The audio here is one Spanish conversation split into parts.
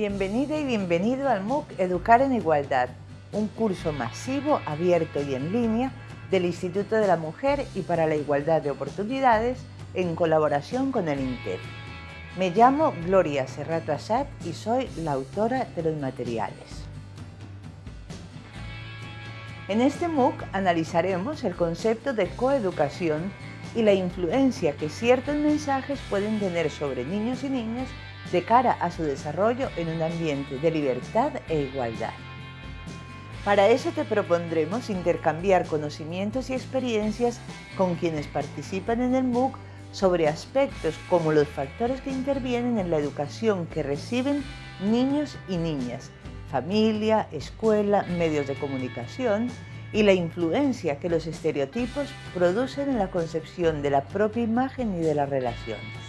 Bienvenida y bienvenido al MOOC Educar en Igualdad, un curso masivo, abierto y en línea del Instituto de la Mujer y para la Igualdad de Oportunidades en colaboración con el INTEF. Me llamo Gloria Serrato Asad y soy la autora de los materiales. En este MOOC analizaremos el concepto de coeducación y la influencia que ciertos mensajes pueden tener sobre niños y niñas de cara a su desarrollo en un ambiente de libertad e igualdad. Para eso te propondremos intercambiar conocimientos y experiencias con quienes participan en el MOOC sobre aspectos como los factores que intervienen en la educación que reciben niños y niñas, familia, escuela, medios de comunicación y la influencia que los estereotipos producen en la concepción de la propia imagen y de las relaciones.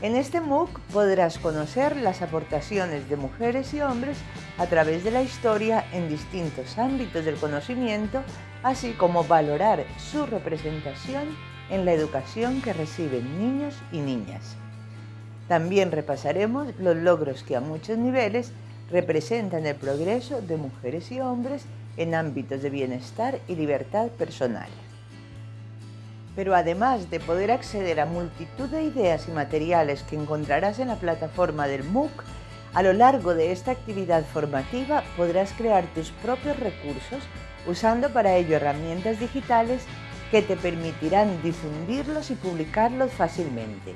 En este MOOC podrás conocer las aportaciones de mujeres y hombres a través de la historia en distintos ámbitos del conocimiento, así como valorar su representación en la educación que reciben niños y niñas. También repasaremos los logros que a muchos niveles representan el progreso de mujeres y hombres en ámbitos de bienestar y libertad personal. Pero además de poder acceder a multitud de ideas y materiales que encontrarás en la plataforma del MOOC, a lo largo de esta actividad formativa podrás crear tus propios recursos usando para ello herramientas digitales que te permitirán difundirlos y publicarlos fácilmente.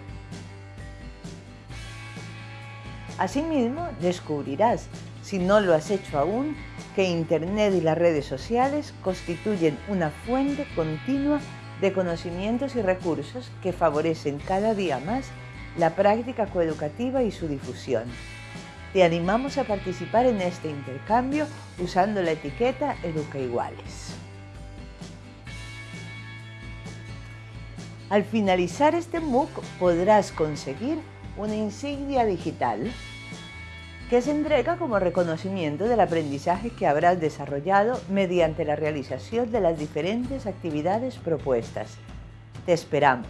Asimismo, descubrirás, si no lo has hecho aún, que Internet y las redes sociales constituyen una fuente continua de conocimientos y recursos que favorecen cada día más la práctica coeducativa y su difusión. Te animamos a participar en este intercambio usando la etiqueta Educa Iguales. Al finalizar este MOOC podrás conseguir una insignia digital que se entrega como reconocimiento del aprendizaje que habrás desarrollado mediante la realización de las diferentes actividades propuestas. Te esperamos.